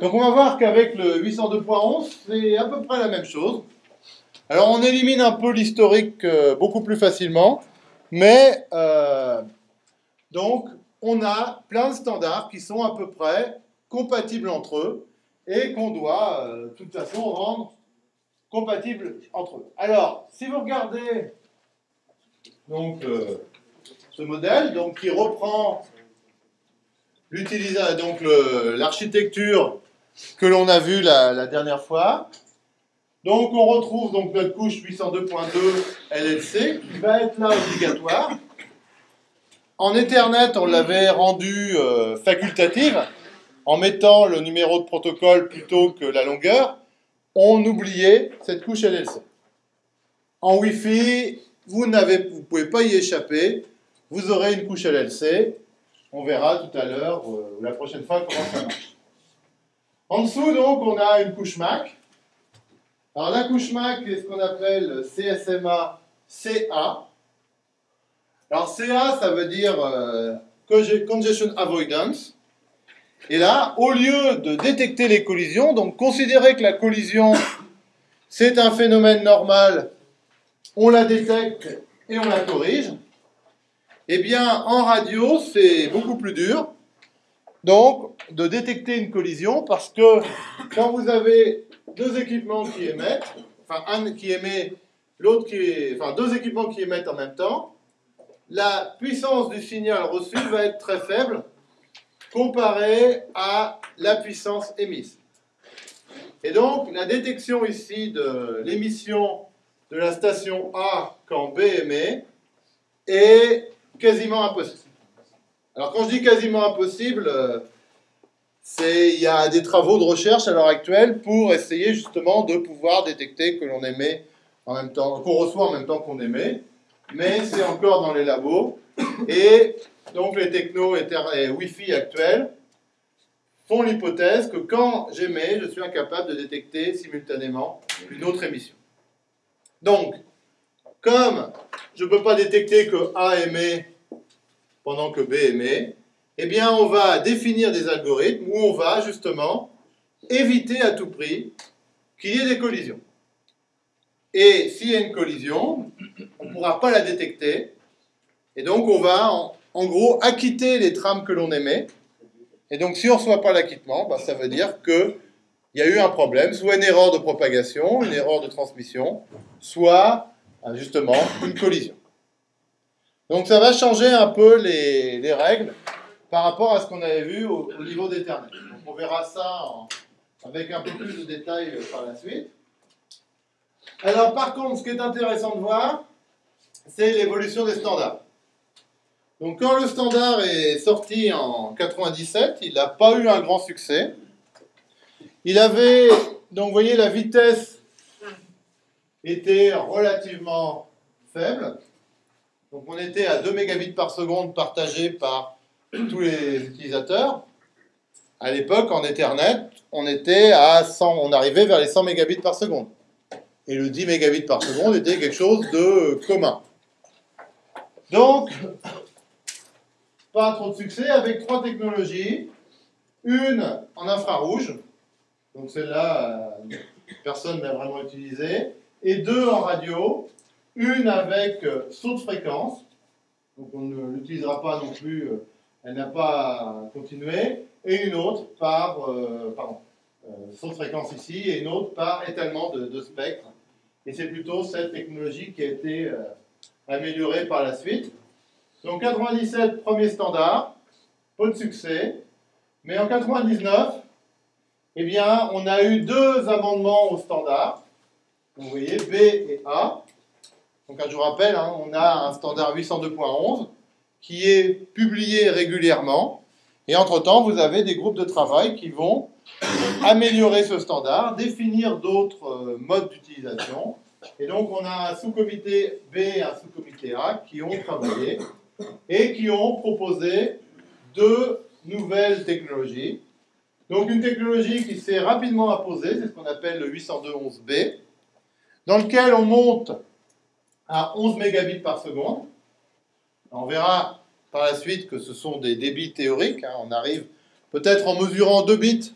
Donc on va voir qu'avec le 802.11, c'est à peu près la même chose. Alors on élimine un peu l'historique euh, beaucoup plus facilement, mais euh, donc on a plein de standards qui sont à peu près compatibles entre eux et qu'on doit euh, de toute façon rendre compatibles entre eux. Alors, si vous regardez donc, ce modèle donc, qui reprend l'architecture que l'on a vu la, dernière fois. Donc on retrouve donc notre couche 802.2 LLC qui va être là obligatoire. En Ethernet, on l'avait rendu euh, facultative en mettant le numéro de protocole plutôt que la longueur. On oubliait cette couche LLC. En Wi-Fi, vous ne pouvez pas y échapper. Vous aurez une couche LLC. On verra tout à l'heure, euh, la prochaine fois, comment ça marche. En dessous, on a une couche MAC. Alors, la couche MAC est ce qu'on appelle CSMA CA. Alors, CA, ça veut dire euh, Congestion Avoidance. Et là, au lieu de détecter les collisions, donc considérer que la collision, c'est un phénomène normal, on la détecte et on la corrige. Eh bien, en radio, c'est beaucoup plus dur donc de détecter une collision parce que quand vous avez deux équipements qui émettent, enfin un qui émet, l'autre qui est, enfin deux équipements qui émettent en même temps, la puissance du signal reçu va être très faible comparée à la puissance émise. Et donc la détection ici de l'émission de la station A quand B émet est quasiment impossible. Alors quand je dis quasiment impossible, euh, il y a des travaux de recherche à l'heure actuelle pour essayer justement de pouvoir détecter que l'on émet en même temps, qu'on reçoit en même temps qu'on émet, mais c'est encore dans les labos. Et donc les technos et Wi-Fi actuels font l'hypothèse que quand j'émets, je suis incapable de détecter simultanément une autre émission. Donc, comme je ne peux pas détecter que A émet pendant que B émet, eh bien, on va définir des algorithmes où on va justement éviter à tout prix qu'il y ait des collisions. Et s'il y a une collision, on ne pourra pas la détecter. Et donc, on va, en, gros, acquitter les trames que l'on émet. Et donc, si on ne reçoit pas l'acquittement, bah, ça veut dire qu'il y a eu un problème, soit une erreur de propagation, une erreur de transmission, soit justement une collision. Donc ça va changer un peu les, règles par rapport à ce qu'on avait vu au, niveau d'Ethernet. Donc on verra ça avec un peu plus de détails par la suite. Alors par contre, ce qui est intéressant de voir, c'est l'évolution des standards. Donc quand le standard est sorti en 97, il n'a pas eu un grand succès. Il avait, donc vous voyez, la vitesse était relativement faible. Donc on était à 2 mégabits par seconde partagés par tous les utilisateurs. À l'époque, en Ethernet, on était à 100, on arrivait vers les 100 mégabits par seconde. Et le 10 mégabits par seconde était quelque chose de commun. Donc, pas trop de succès avec trois technologies. Une en infrarouge, donc celle-là, euh, personne n'a vraiment utilisé, et deux en radio, une avec euh, saut de fréquence, donc on ne l'utilisera pas non plus, euh, elle n'a pas continué, et une autre par, euh, pardon, saut de fréquence ici, et une autre par étalement de, spectre. Et c'est plutôt cette technologie qui a été améliorée par la suite. Donc 97, premier standard, peu de succès. Mais en 99, eh bien, on a eu deux amendements au standard. vous voyez, B et A. Donc, je vous rappelle, hein, on a un standard 802.11 qui est publié régulièrement. Et entre-temps, vous avez des groupes de travail qui vont améliorer ce standard, définir d'autres euh, modes d'utilisation. Et donc, on a un sous-comité B et un sous-comité A qui ont travaillé et qui ont proposé deux nouvelles technologies. Donc, une technologie qui s'est rapidement imposée, c'est ce qu'on appelle le 802.11b, dans lequel on monte à 11 mégabits par seconde. On verra par la suite que ce sont des débits théoriques. Hein. On arrive peut-être en mesurant 2 bits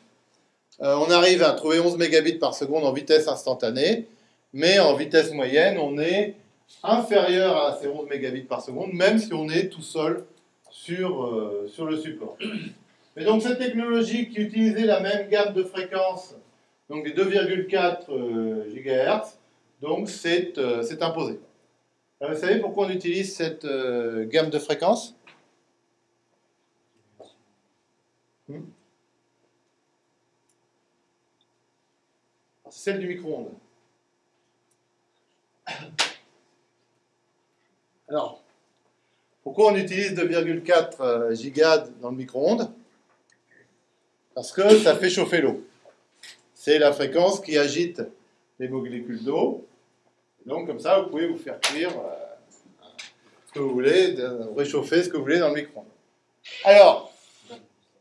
euh, on arrive à trouver 11 mégabits par seconde en vitesse instantanée, mais en vitesse moyenne, on est inférieur à ces 11 mégabits par seconde, même si on est tout seul sur, euh, sur le support. Mais donc cette technologie qui utilisait la même gamme de fréquences, donc des 2,4 GHz, donc c'est imposé. Vous savez pourquoi on utilise cette gamme de fréquences hmm celle du micro-ondes. Alors, pourquoi on utilise 2,4 euh, gigas dans le micro-ondes? Parce que ça fait chauffer l'eau. C'est la fréquence qui agite les molécules d'eau. Donc, comme ça, vous pouvez vous faire cuire euh, ce que vous voulez, réchauffer ce que vous voulez dans le micro-ondes. Alors,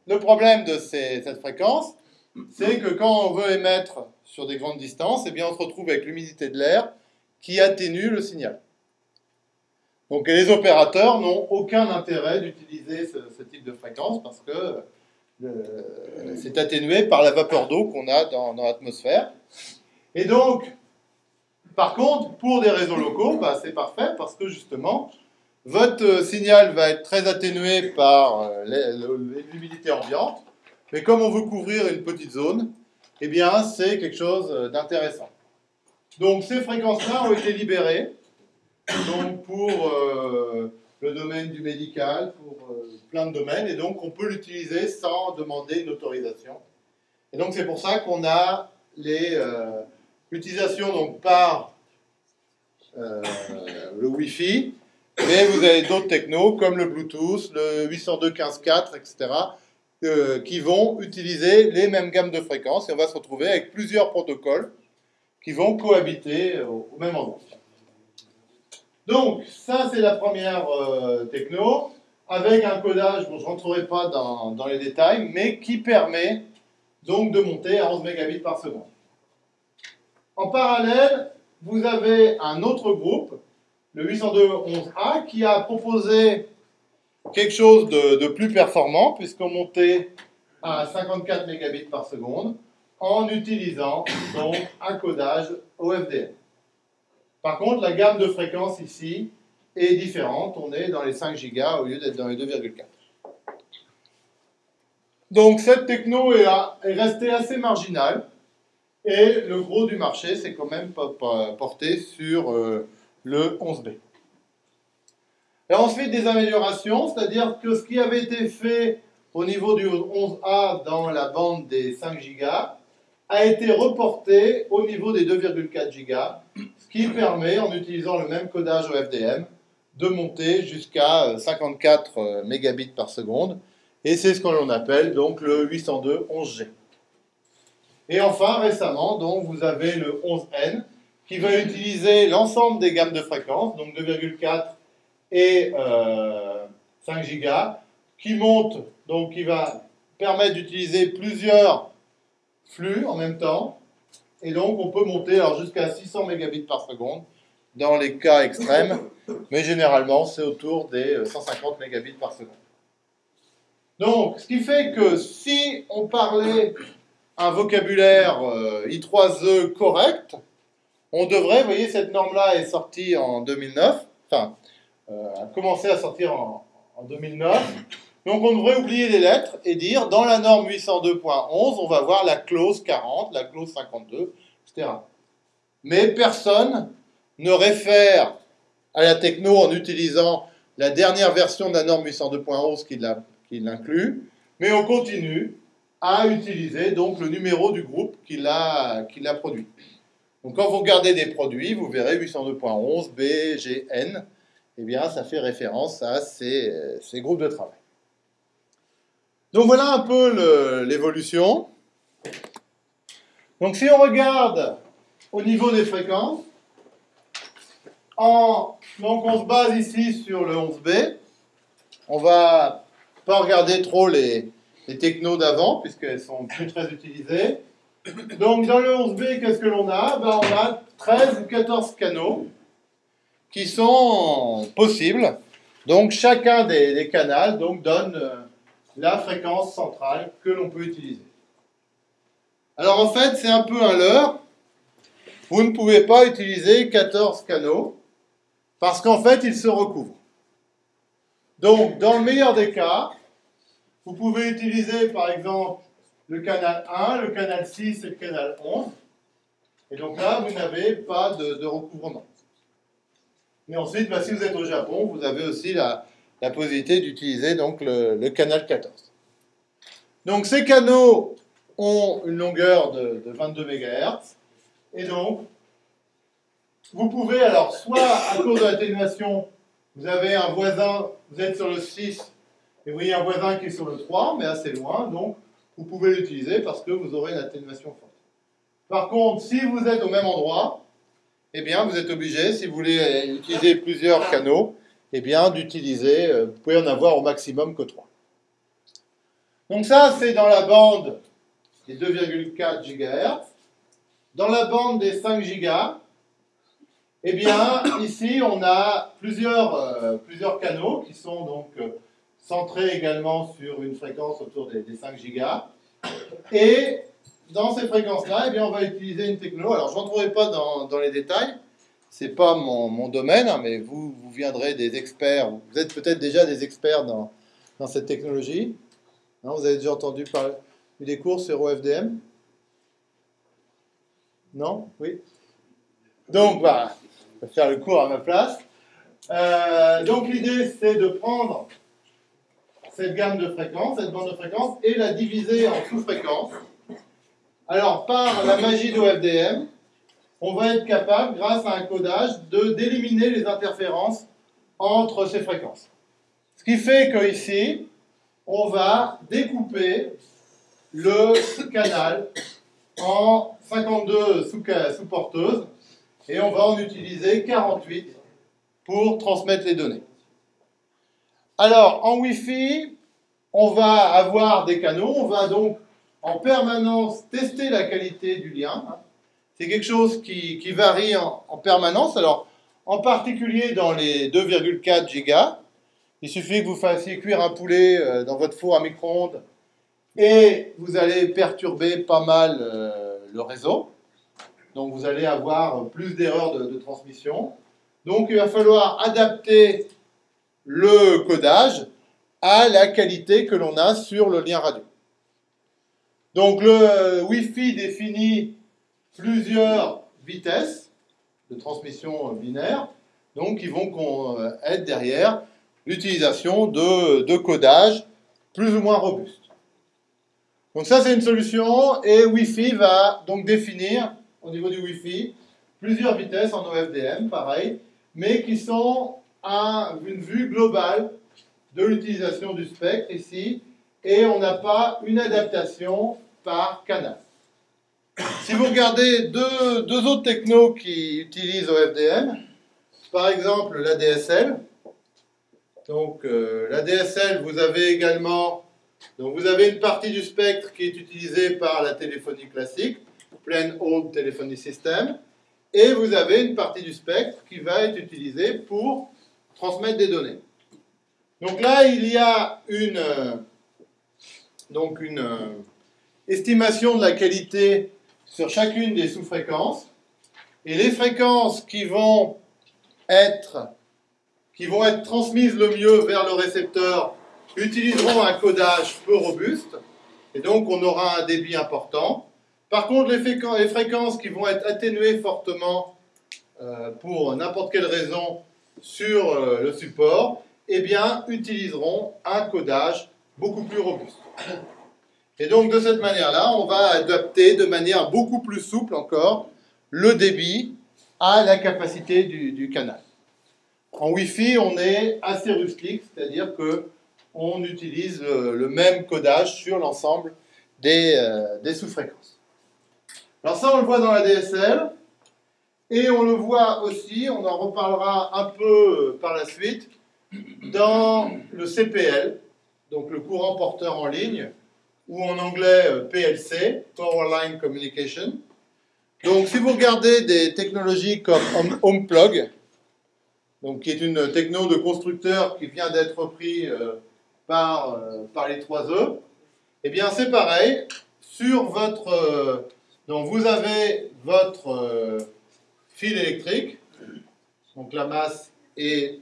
le problème de cette fréquence, c'est que quand on veut émettre sur des grandes distances, eh bien, on se retrouve avec l'humidité de l'air qui atténue le signal. Donc les opérateurs n'ont aucun intérêt d'utiliser ce, type de fréquence parce que euh, c'est atténué par la vapeur d'eau qu'on a dans, l'atmosphère. Et donc, par contre, pour des réseaux locaux, bah, c'est parfait parce que justement, votre signal va être très atténué par euh, l'humidité ambiante, mais comme on veut couvrir une petite zone, eh bien, c'est quelque chose d'intéressant. Donc, ces fréquences-là ont été libérées pour euh, le domaine du médical, pour euh, plein de domaines, et donc on peut l'utiliser sans demander une autorisation. Et donc, c'est pour ça qu'on a euh, l'utilisation donc, par le Wi-Fi, mais vous avez d'autres technos comme le Bluetooth, le 802.15.4, etc., euh, qui vont utiliser les mêmes gammes de fréquences et on va se retrouver avec plusieurs protocoles qui vont cohabiter au, même endroit. Donc, ça, c'est la première euh, techno, avec un codage, bon, je ne rentrerai pas dans, dans, les détails, mais qui permet donc de monter à 11 mégabits par seconde. En parallèle, vous avez un autre groupe, le 802.11a, qui a proposé quelque chose de, plus performant, puisqu'on montait à 54 mégabits par seconde en utilisant un codage OFDM. Par contre, la gamme de fréquences ici est différente. On est dans les 5 gigas au lieu d'être dans les 2,4. Donc cette techno est restée assez marginale et le gros du marché s'est quand même porté sur euh, le 11B. Et ensuite, des améliorations, c'est-à-dire que ce qui avait été fait au niveau du 11A dans la bande des 5 Go a été reporté au niveau des 2,4 Go, ce qui permet, en utilisant le même codage au FDM, de monter jusqu'à 54 euh, euh, mégabits par seconde. Et c'est ce que l'on appelle donc le 802.11g. Et enfin, récemment, donc, vous avez le 11N qui va utiliser l'ensemble des gammes de fréquences, donc 2,4 et 5 euh, gigas, qui monte, donc qui va permettre d'utiliser plusieurs flux en même temps. Et donc, on peut monter jusqu'à 600 mégabits par seconde dans les cas extrêmes, mais généralement, c'est autour des 150 mégabits par seconde. Donc, ce qui fait que si on parlait un vocabulaire euh, I3E correct, on devrait, vous voyez, cette norme-là est sortie en 2009, enfin, euh, a commencé à sortir en, 2009. Donc on devrait oublier les lettres et dire dans la norme 802.11, on va voir la clause 40, la clause 52, etc. Mais personne ne réfère à la techno en utilisant la dernière version de la norme 802.11 qui l'inclut, mais on continue à utiliser donc le numéro du groupe qui l'a produit. Donc quand vous regardez des produits, vous verrez 802.11, B, G, eh bien, ça fait référence à ces, groupes de travail. Donc voilà un peu l'évolution. Donc si on regarde au niveau des fréquences, en, donc on se base ici sur le 11B. On va pas regarder trop les, les technos d'avant, puisqu'elles sont plus très utilisées. Donc dans le 11B, qu'est-ce que l'on a? Ben, On a 13 ou 14 canaux qui sont possibles. Donc chacun des, canaux donc, donne euh, la fréquence centrale que l'on peut utiliser. Alors en fait, c'est un peu un leurre. Vous ne pouvez pas utiliser 14 canaux parce qu'en fait, ils se recouvrent. Donc, dans le meilleur des cas, vous pouvez utiliser par exemple le canal 1, le canal 6 et le canal 11. Et donc là, vous n'avez pas de, recouvrement. Mais ensuite, bah, si vous êtes au Japon, vous avez aussi la, possibilité d'utiliser le, canal 14. Donc ces canaux ont une longueur de, 22 MHz. Et donc, vous pouvez alors, soit à cause de l'atténuation, vous avez un voisin, vous êtes sur le 6, et vous voyez un voisin qui est sur le 3, mais assez loin, donc vous pouvez l'utiliser parce que vous aurez une atténuation forte. Par contre, si vous êtes au même endroit, eh bien, vous êtes obligé, si vous voulez utiliser plusieurs canaux, eh bien, d'utiliser, euh, vous pouvez en avoir au maximum que 3. Donc ça, c'est dans la bande des 2,4 GHz. Dans la bande des 5 GHz, eh bien, ici, on a plusieurs, euh, plusieurs canaux qui sont donc euh, centrés également sur une fréquence autour des, 5 GHz. Et dans ces fréquences-là, eh on va utiliser une techno. Alors, je rentrerai pas dans, les détails, ce n'est pas mon, mon domaine, hein, mais vous, vous viendrez des experts, vous êtes peut-être déjà des experts dans, dans cette technologie. Vous avez déjà entendu parler des cours sur OFDM Non? Oui? Donc, voilà, je vais faire le cours à ma place. Euh, donc, l'idée, c'est de prendre cette gamme de fréquences, cette bande de fréquences, et la diviser en sous-fréquences. Alors, par la magie de OFDM, on va être capable, grâce à un codage, d'éliminer les interférences entre ces fréquences. Ce qui fait que ici, on va découper le canal en 52 sous-porteuses et on va en utiliser 48 pour transmettre les données. Alors, en Wi-Fi, on va avoir des canaux, on va donc en permanence tester la qualité du lien. C'est quelque chose qui, varie en, en, permanence. Alors, en particulier dans les 2,4 gigas, il suffit que vous fassiez cuire un poulet euh, dans votre four à micro-ondes et vous allez perturber pas mal euh, le réseau. Donc vous allez avoir plus d'erreurs de, transmission. Donc il va falloir adapter le codage à la qualité que l'on a sur le lien radio. Donc le euh, Wi-Fi définit plusieurs vitesses de transmission binaire, donc qui vont être derrière l'utilisation de, de codage plus ou moins robuste. Donc ça, c'est une solution, et Wi-Fi va donc définir, au niveau du Wi-Fi, plusieurs vitesses en OFDM, pareil, mais qui sont une vue globale de l'utilisation du spectre ici, et on n'a pas une adaptation par canal. Si vous regardez deux, deux autres technos qui utilisent OFDM, par exemple la DSL, donc euh, vous avez également, donc vous avez une partie du spectre qui est utilisée par la téléphonie classique, Plain Old Telephony System, et vous avez une partie du spectre qui va être utilisée pour transmettre des données. Donc là, il y a une, euh, euh, estimation de la qualité sur chacune des sous-fréquences, et les fréquences qui vont être qui vont être transmises le mieux vers le récepteur utiliseront un codage peu robuste, et donc on aura un débit important. Par contre, les fréquences qui vont être atténuées fortement euh, pour n'importe quelle raison sur euh, le support, eh bien, utiliseront un codage beaucoup plus robuste. Et donc, de cette manière-là, on va adapter de manière beaucoup plus souple encore le débit à la capacité du canal. En Wi-Fi, on est assez rustique, c'est-à-dire que on utilise le, même codage sur l'ensemble des, euh, des sous-fréquences. Alors ça, on le voit dans la DSL, et on le voit aussi, on en reparlera un peu euh, par la suite, dans le CPL, donc le courant porteur en ligne, ou en anglais euh, PLC, Power Line Communication. Donc si vous regardez des technologies comme HomePlug, donc qui est une techno de constructeur qui vient d'être repris euh, par, euh, par les 3E, eh bien c'est pareil, sur votre... Donc vous avez votre fil électrique, donc la masse et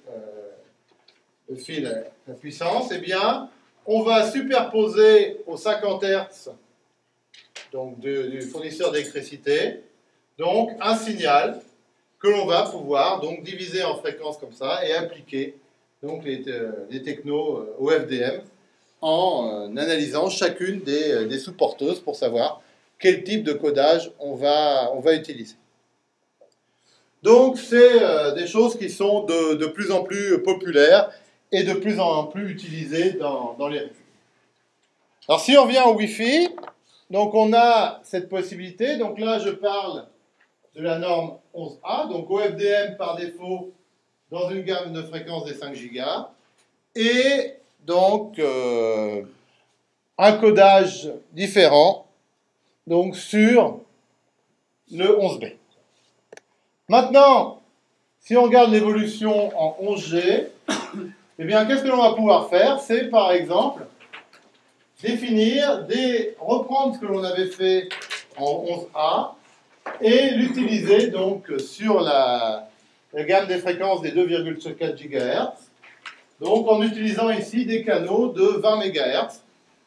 le fil, la puissance, eh bien, on va superposer aux 50 Hz donc du fournisseur d'électricité, donc un signal que l'on va pouvoir donc diviser en fréquences comme ça et appliquer donc les, les technos au FDM en euh, analysant chacune des, euh, des sous-porteuses pour savoir quel type de codage on va, on va utiliser. Donc, c'est euh, des choses qui sont de, de, plus en plus populaires et de plus en plus utilisées dans, dans les réseaux. Alors, si on revient au Wi-Fi, donc on a cette possibilité. Donc là, je parle de la norme 11A, donc OFDM par défaut dans une gamme de fréquences des 5 Go. Et donc euh, un codage différent donc sur le 11B. Maintenant, si on regarde l'évolution en 11G, eh bien, qu'est-ce que l'on va pouvoir faire? C'est par exemple définir, reprendre ce que l'on avait fait en 11A et l'utiliser donc sur la, gamme des fréquences des 2,4 GHz donc en utilisant ici des canaux de 20 MHz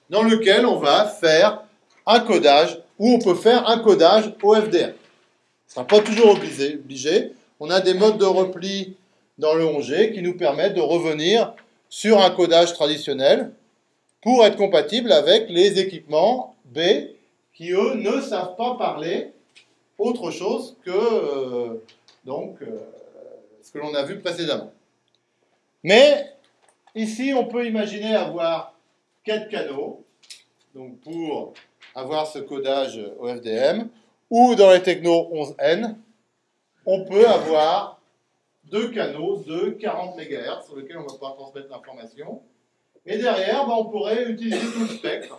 dans lequel on va faire un codage ou on peut faire un codage OFDM. Ce ne sera pas toujours obligé. On a des modes de repli dans le 11G qui nous permettent de revenir sur un codage traditionnel pour être compatible avec les équipements B qui, eux, ne savent pas parler autre chose que euh, donc, euh, ce que l'on a vu précédemment. Mais Ici, on peut imaginer avoir quatre canaux, donc pour avoir ce codage OFDM, ou dans les technos 11N, on peut avoir deux canaux de 40 MHz sur lesquels on va pouvoir transmettre l'information. Et derrière, ben, on pourrait utiliser tout le spectre.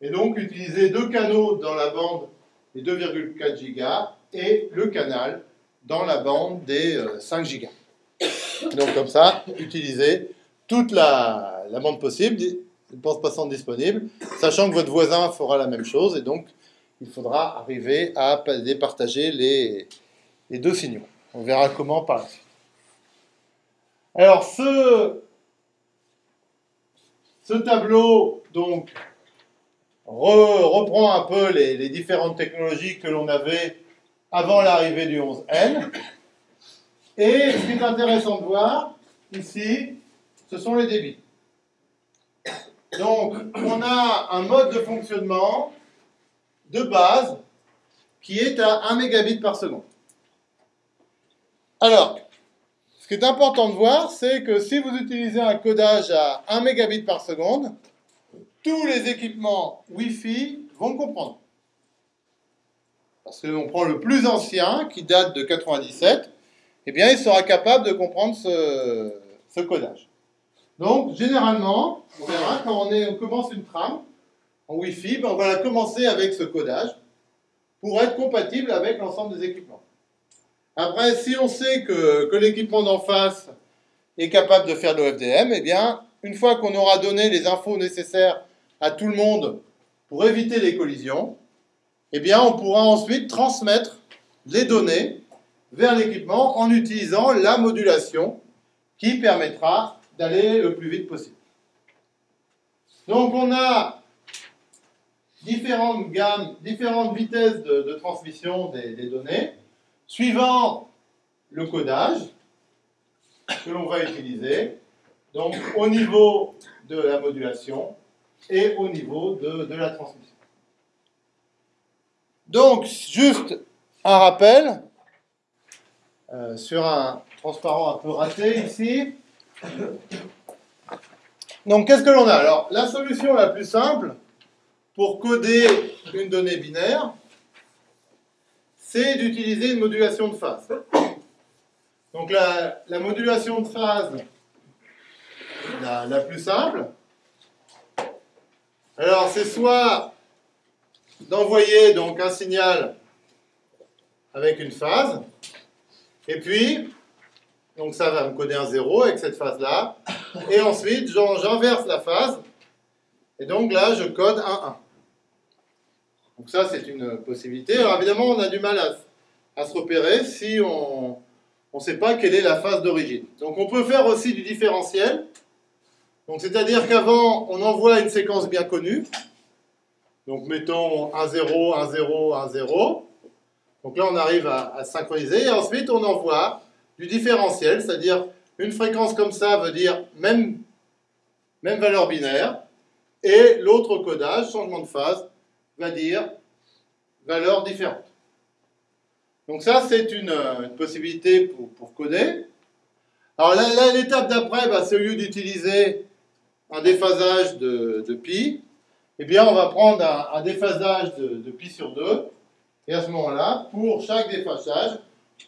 Et donc utiliser deux canaux dans la bande des 2,4 GHz et le canal dans la bande des 5 euh, GHz. Donc comme ça, utiliser toute la, bande possible, bande passante disponible, sachant que votre voisin fera la même chose, et donc il faudra arriver à départager les, deux signaux. On verra comment par la suite. Alors, ce, ce tableau, donc, reprend un peu les, les différentes technologies que l'on avait avant l'arrivée du 11N. Et ce qui est intéressant de voir, ici, ce sont les débits. Donc, on a un mode de fonctionnement de base qui est à 1 mégabit par seconde. Alors, ce qui est important de voir, c'est que si vous utilisez un codage à 1 mégabit par seconde, tous les équipements Wi-Fi vont comprendre. Parce que l'on prend le plus ancien, qui date de 97, eh bien, il sera capable de comprendre ce, ce codage. Donc, généralement, on verra, quand on, commence une trame en Wi-Fi, ben, on va commencer avec ce codage pour être compatible avec l'ensemble des équipements. Après, si on sait que, l'équipement d'en face est capable de faire l'OFDM, eh bien, une fois qu'on aura donné les infos nécessaires à tout le monde pour éviter les collisions, eh bien, on pourra ensuite transmettre les données vers l'équipement en utilisant la modulation qui permettra d'aller le plus vite possible. Donc on a différentes gammes, différentes vitesses de, transmission des, données, suivant le codage que l'on va utiliser, donc au niveau de la modulation et au niveau de, de la transmission. Donc, juste un rappel euh, sur un transparent un peu raté ici. Donc, qu'est-ce que l'on a? Alors, la solution la plus simple pour coder une donnée binaire, c'est d'utiliser une modulation de phase. Donc, la, modulation de phase la, la plus simple, alors c'est soit d'envoyer donc un signal avec une phase, et puis donc ça va me coder un 0 avec cette phase-là. Et ensuite, j'inverse la phase. Et donc là, je code un 1. Donc ça, c'est une possibilité. Alors évidemment, on a du mal à, se repérer si on ne sait pas quelle est la phase d'origine. Donc on peut faire aussi du différentiel. Donc c'est-à-dire qu'avant, on envoie une séquence bien connue. Donc mettons 1, 0, 1, 0, 1, 0. Donc là, on arrive à, à synchroniser. Et ensuite, on envoie du différentiel, c'est-à-dire une fréquence comme ça veut dire même, même valeur binaire. Et l'autre codage, changement de phase, va dire valeur différente. Donc ça, c'est une, possibilité pour, coder. Alors là, l'étape d'après, bah, c'est au lieu d'utiliser un déphasage de, pi, eh bien, on va prendre un, déphasage de, pi sur 2. Et à ce moment-là, pour chaque déphasage,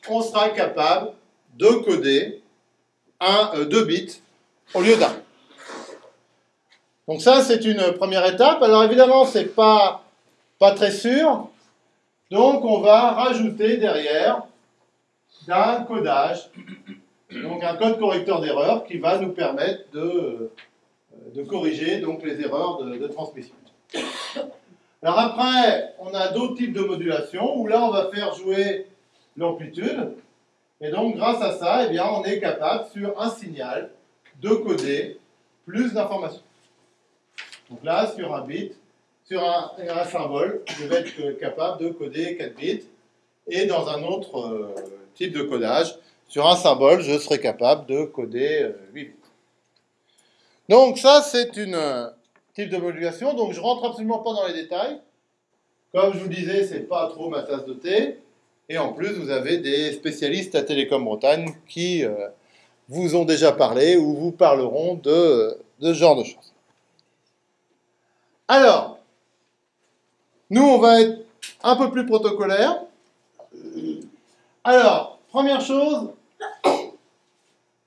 on sera capable de coder un, euh, deux bits au lieu d'un. Donc ça, c'est une première étape. Alors évidemment, c'est pas pas très sûr. Donc on va rajouter derrière un codage, donc un code correcteur d'erreur qui va nous permettre de, de corriger donc les erreurs de, transmission. Alors après, on a d'autres types de modulation où là on va faire jouer l'amplitude. Et donc grâce à ça, eh bien, on est capable sur un signal de coder plus d'informations. Donc là, sur un bit, sur un, symbole, je vais être capable de coder 4 bits. Et dans un autre euh, type de codage, sur un symbole, je serai capable de coder 8 euh, bits. Donc ça, c'est une euh, type de. Donc je rentre absolument pas dans les détails. Comme je vous disais, c'est pas trop ma tasse de thé. Et en plus, vous avez des spécialistes à Télécom Bretagne qui vous ont déjà parlé ou vous parleront de ce genre de choses. Alors, nous, on va être un peu plus protocolaire. Alors, première chose,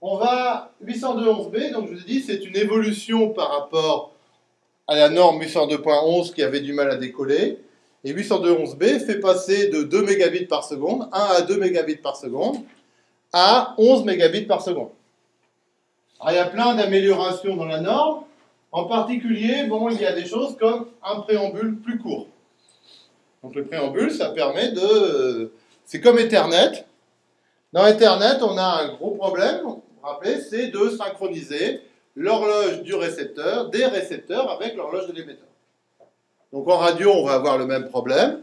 on va 802.11b, donc je vous ai dit, c'est une évolution par rapport à la norme 802.11 qui avait du mal à décoller. Et 802.11b fait passer de 2 mégabits par seconde, 1 à 2 mégabits par seconde, à 11 mégabits par seconde. Alors, il y a plein d'améliorations dans la norme. En particulier, bon, il y a des choses comme un préambule plus court. Donc le préambule, ça permet de... C'est comme Ethernet. Dans Ethernet, on a un gros problème, vous vous rappelez, c'est de synchroniser l'horloge du récepteur, des récepteurs avec l'horloge de l'émetteur. Donc en radio, on va avoir le même problème.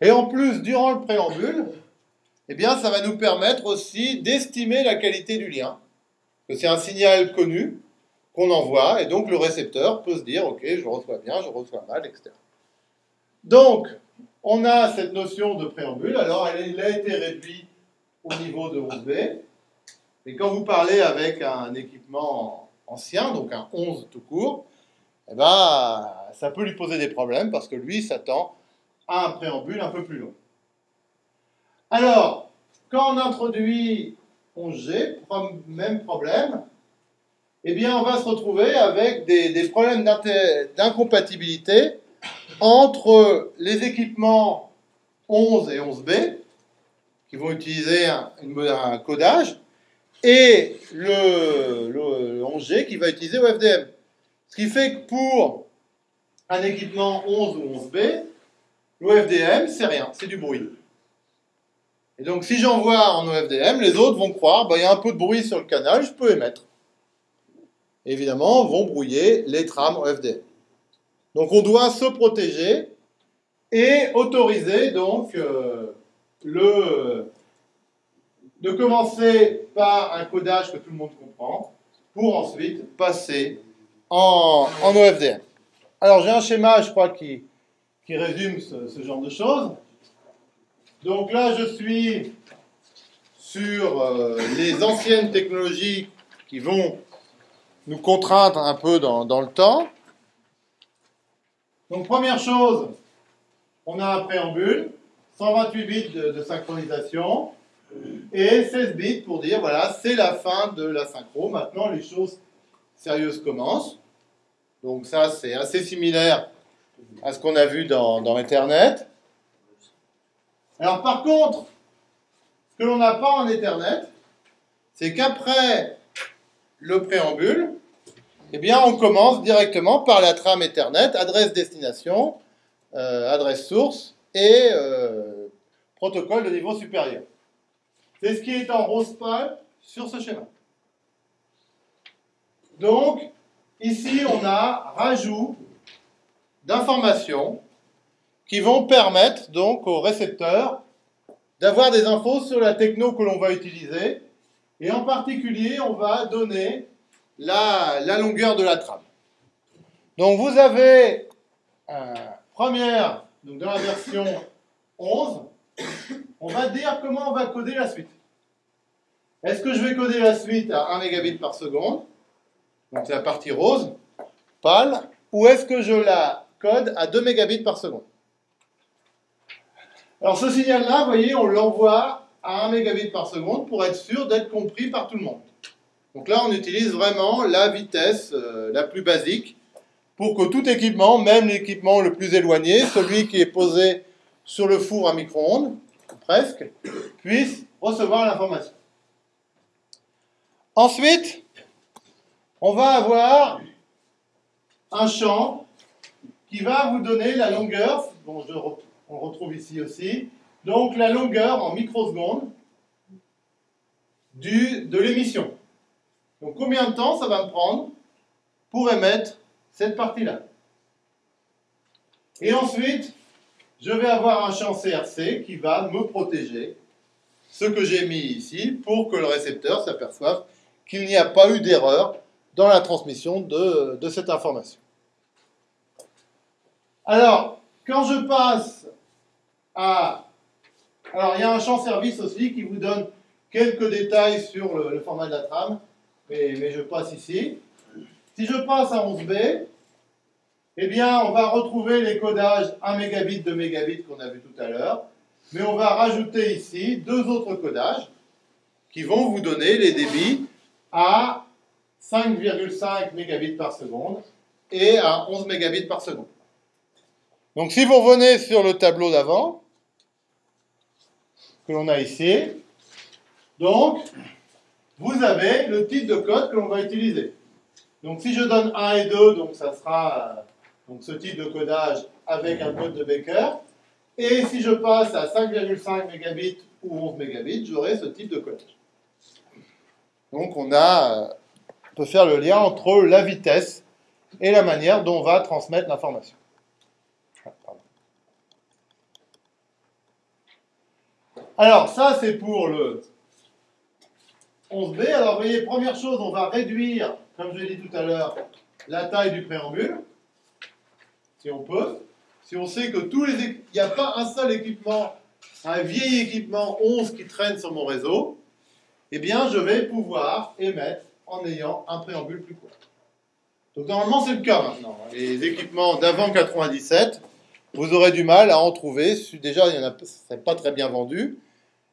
Et en plus, durant le préambule, eh bien, ça va nous permettre aussi d'estimer la qualité du lien. C'est un signal connu qu'on envoie, et donc le récepteur peut se dire, ok, je reçois bien, je reçois mal, etc. Donc, on a cette notion de préambule. Alors, elle, a été réduite au niveau de 11B. Mais quand vous parlez avec un équipement ancien, donc un 11 tout court, eh ben, ça peut lui poser des problèmes parce que lui s'attend à un préambule un peu plus long. Alors, quand on introduit 11G, même problème, eh bien, on va se retrouver avec des problèmes d'incompatibilité entre les équipements 11 et 11B, qui vont utiliser un, codage, et le, 11G qui va utiliser OFDM. Ce qui fait que pour un équipement 11 ou 11B, l'OFDM, c'est rien, c'est du bruit. Et donc, si j'envoie en OFDM, les autres vont croire, bah, il y a un peu de bruit sur le canal, je peux émettre. Évidemment, vont brouiller les trames OFDM. Donc on doit se protéger et autoriser donc euh, le, de commencer par un codage que tout le monde comprend pour ensuite passer en, en OFDM. Alors j'ai un schéma, je crois, qui, qui résume ce, genre de choses. Donc là, je suis sur euh, les anciennes technologies qui vont nous contraindre un peu dans, dans le temps. Donc première chose, on a un préambule, 128 bits de, synchronisation et 16 bits pour dire voilà, c'est la fin de la synchro. Maintenant, les choses sérieuses commencent. Donc ça, c'est assez similaire à ce qu'on a vu dans, dans Ethernet. Alors par contre, ce que l'on n'a pas en Ethernet, c'est qu'après le préambule, eh bien, on commence directement par la trame Ethernet, adresse-destination, euh, adresse source et euh, protocole de niveau supérieur. C'est ce qui est en rose pâle sur ce schéma. Donc, ici, on a rajout d'informations qui vont permettre donc au récepteur d'avoir des infos sur la techno que l'on va utiliser. Et en particulier, on va donner la, longueur de la trame. Donc vous avez euh, première, donc dans la version 11, on va dire comment on va coder la suite. Est-ce que je vais coder la suite à 1 mégabit par seconde? Donc c'est la partie rose, pâle, ou est-ce que je la code à 2 mégabits par seconde? Alors ce signal-là, vous voyez, on l'envoie à 1 mégabit par seconde pour être sûr d'être compris par tout le monde. Donc là, on utilise vraiment la vitesse euh, la plus basique pour que tout équipement, même l'équipement le plus éloigné, celui qui est posé sur le four à micro-ondes, presque, puisse recevoir l'information. Ensuite, on va avoir un champ qui va vous donner la longueur, bon, on retrouve ici aussi, donc la longueur en microsecondes de l'émission. Donc combien de temps ça va me prendre pour émettre cette partie-là? Et ensuite, je vais avoir un champ CRC qui va me protéger ce que j'ai mis ici pour que le récepteur s'aperçoive qu'il n'y a pas eu d'erreur dans la transmission de, de cette information. Alors, quand je passe à... Alors, il y a un champ service aussi qui vous donne quelques détails sur le, format de la trame, mais, je passe ici. Si je passe à 11B, eh bien, on va retrouver les codages 1 mégabit, 2 mégabits qu'on a vu tout à l'heure, mais on va rajouter ici deux autres codages qui vont vous donner les débits à 5,5 mégabits par seconde et à 11 mégabits par seconde. Donc si vous revenez sur le tableau d'avant, que l'on a ici, donc vous avez le type de code que l'on va utiliser. Donc si je donne 1 et 2, donc ça sera euh, ce type de codage avec un code de Baker. Et si je passe à 5,5 mégabits ou 11 mégabits, j'aurai ce type de codage. Donc on, a, euh, on peut faire le lien entre la vitesse et la manière dont on va transmettre l'information. Alors, ça, c'est pour le 11B. Alors, vous voyez, première chose, on va réduire, comme je l'ai dit tout à l'heure, la taille du préambule, si on peut. Si on sait que tous les... Il n'y a pas un seul équipement, un vieil équipement 11 qui traîne sur mon réseau, eh bien, je vais pouvoir émettre en ayant un préambule plus court. Donc, normalement, c'est le cas maintenant. Les équipements d'avant 97, vous aurez du mal à en trouver. Déjà, il y en a, c'est pas très bien vendu.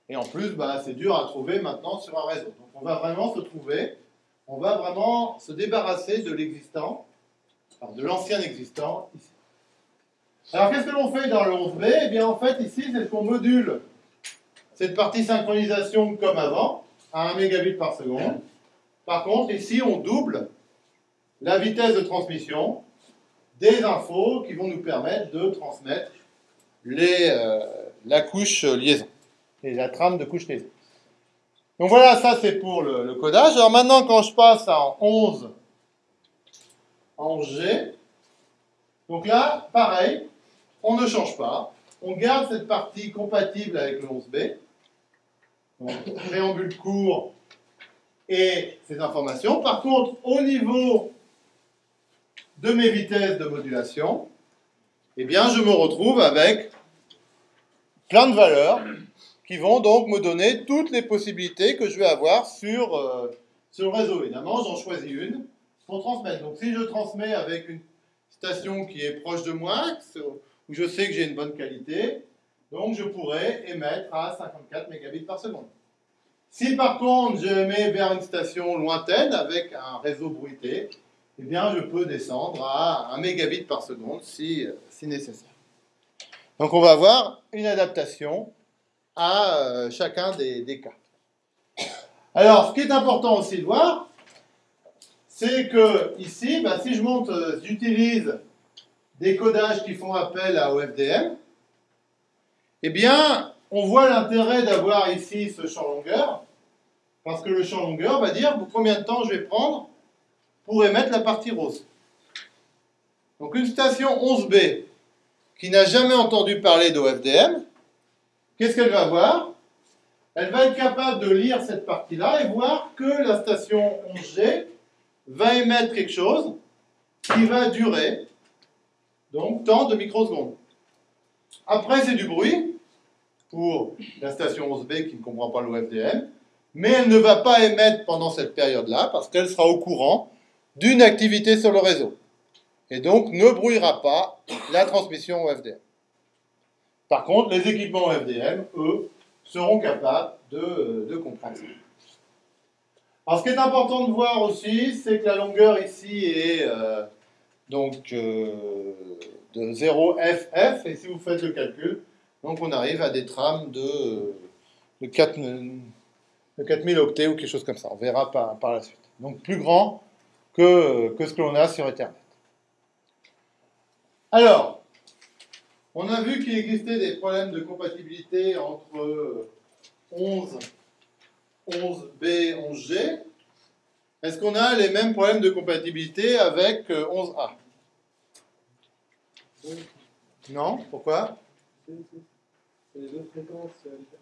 Et en plus, bah, c'est dur à trouver maintenant sur un réseau. On va vraiment se trouver, on va vraiment se débarrasser de l'existant, de l'ancien existant ici. Alors qu'est-ce que l'on fait dans le 11B Eh bien en fait ici, c'est qu'on module cette partie synchronisation comme avant, à 1 mégabit par seconde. Par contre, ici, on double la vitesse de transmission des infos qui vont nous permettre de transmettre euh, la couche liaison et la trame de couche liaison. Donc voilà, ça c'est pour le, codage. Alors maintenant, quand je passe en 11, en G, donc là, pareil, on ne change pas. On garde cette partie compatible avec le 11B. Donc, préambule court et ces informations. Par contre, au niveau de mes vitesses de modulation, eh bien, je me retrouve avec plein de valeurs qui vont donc me donner toutes les possibilités que je vais avoir sur, euh, sur le réseau. Évidemment, j'en choisis une pour transmettre. Donc si je transmets avec une station qui est proche de moi, où je sais que j'ai une bonne qualité, donc je pourrais émettre à 54 mégabits par seconde. Si par contre je vers une station lointaine avec un réseau bruité, eh bien je peux descendre à 1 mégabit par seconde si, si nécessaire. Donc on va avoir une adaptation à euh, chacun des, cas. Alors, ce qui est important aussi de voir, c'est que ici, bah, si je monte, euh, j'utilise des codages qui font appel à OFDM, eh bien, on voit l'intérêt d'avoir ici ce champ longueur, parce que le champ longueur va dire combien de temps je vais prendre pour émettre la partie rose. Donc une station 11B qui n'a jamais entendu parler d'OFDM, qu'est-ce qu'elle va voir? Elle va être capable de lire cette partie-là et voir que la station 11G va émettre quelque chose qui va durer donc tant de microsecondes. Après, c'est du bruit pour la station 11B qui ne comprend pas l'OFDM, mais elle ne va pas émettre pendant cette période-là parce qu'elle sera au courant d'une activité sur le réseau. Et donc ne brouillera pas la transmission OFDM. Par contre, les équipements OFDM, eux, seront capables de, de comprendre. Alors, ce qui est important de voir aussi, c'est que la longueur ici est euh, donc euh, de 0 FF, et si vous faites le calcul, donc on arrive à des trames de, de, 4, de 4000 octets ou quelque chose comme ça. On verra par, par la suite. Donc plus grand que, que ce que l'on a sur Ethernet. Alors, on a vu qu'il existait des problèmes de compatibilité entre 11 11B, 11G, est-ce qu'on a les mêmes problèmes de compatibilité avec 11A euh, Non? Pourquoi?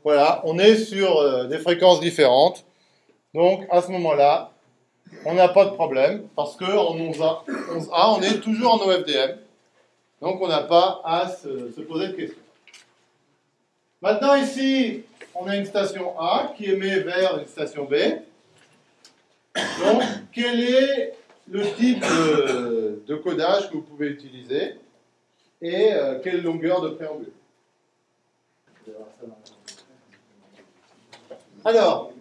Voilà, on est sur euh, des fréquences différentes. Donc, à ce moment-là, on n'a pas de problème, parce qu'en 11A, 11A, on est toujours en OFDM. Donc, on n'a pas à se, se poser de questions. Maintenant, ici, on a une station A qui émet vers une station B. Donc, quel est le type de, codage que vous pouvez utiliser et euh, quelle longueur de préambule? Alors,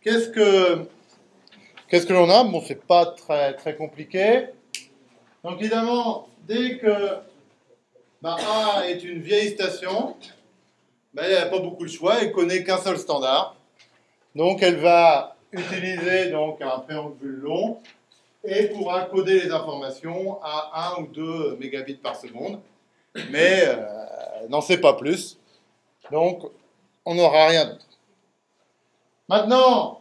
qu'est-ce que qu'est-ce que l'on a? Bon, c'est pas très très compliqué. Donc évidemment, dès que A est une vieille station, ben, elle n'a pas beaucoup de choix, elle connaît qu'un seul standard. Donc elle va utiliser donc un préambule long et pourra coder les informations à 1 ou 2 mégabits par seconde, mais euh, n'en sait pas plus. Donc on n'aura rien d'autre. Maintenant,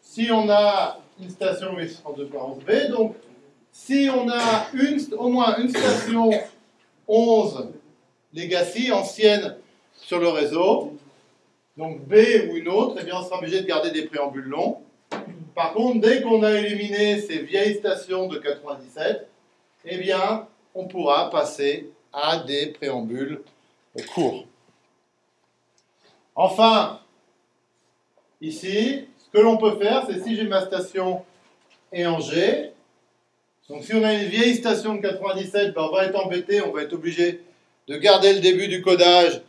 si on a une station 802.11b, donc si on a au moins une station 11 legacy ancienne sur le réseau, donc B ou une autre, eh bien on sera obligé de garder des préambules longs. Par contre, dès qu'on a éliminé ces vieilles stations de 97, eh bien, on pourra passer à des préambules courts. Enfin, ici, ce que l'on peut faire, c'est si j'ai ma station et en G, donc si on a une vieille station de 97, ben on va être embêté, on va être obligé de garder le début du codage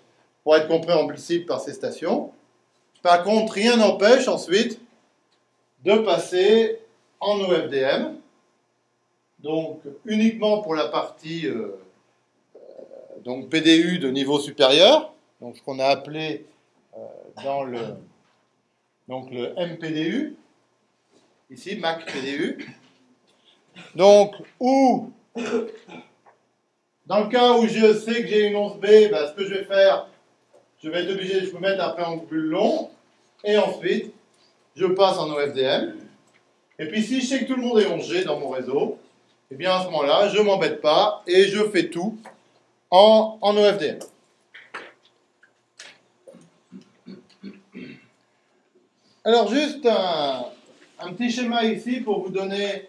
pour être compréhensible par ces stations. Par contre, rien n'empêche ensuite de passer en OFDM, donc uniquement pour la partie euh, euh, donc PDU de niveau supérieur, donc ce qu'on a appelé euh, dans le, donc le MPDU, ici Mac PDU. Donc, où, dans le cas où je sais que j'ai une 11B, ben, ce que je vais faire, je vais être obligé de mettre un préambule long, et ensuite, je passe en OFDM. Et puis si je sais que tout le monde est 11G dans mon réseau, et eh bien à ce moment-là, je ne m'embête pas et je fais tout en, en OFDM. Alors juste un, petit schéma ici pour vous donner